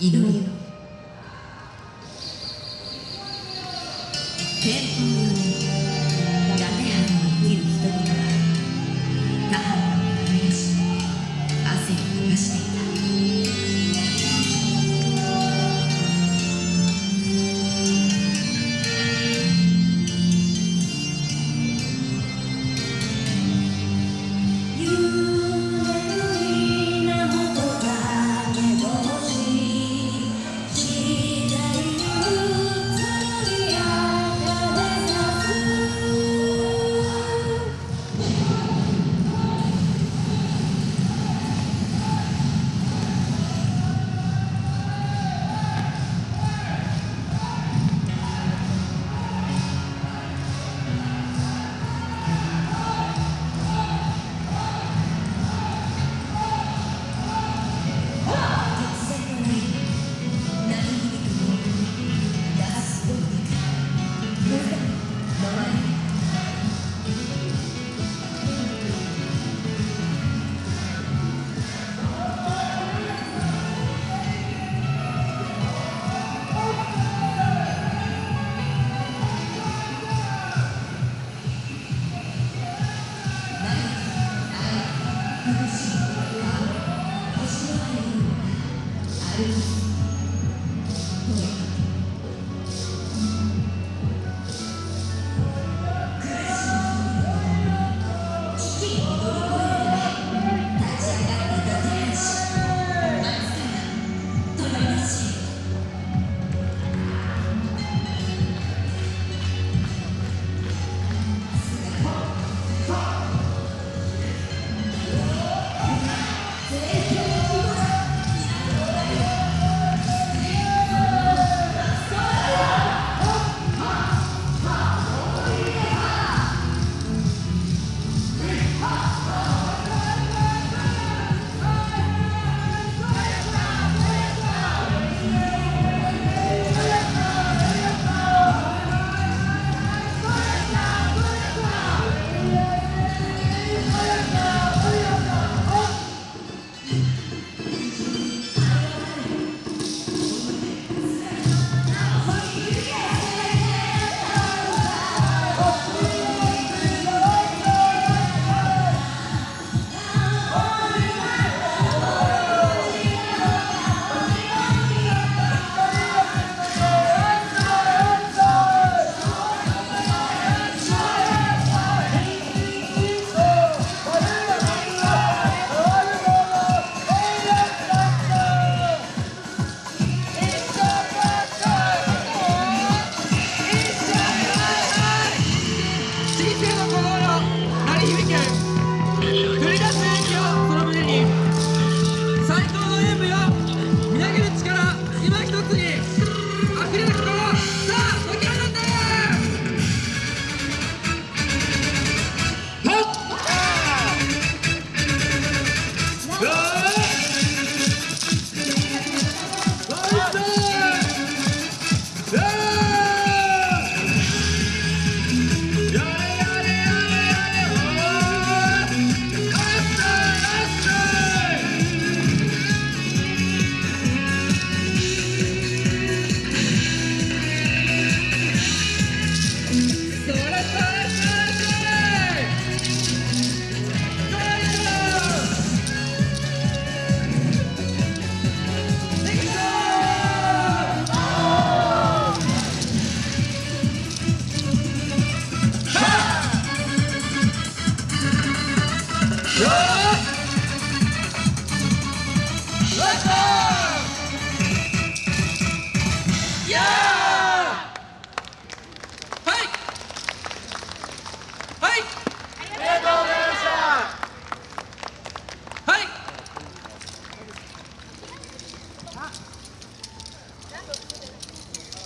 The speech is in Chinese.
祈りよ天 Yeah!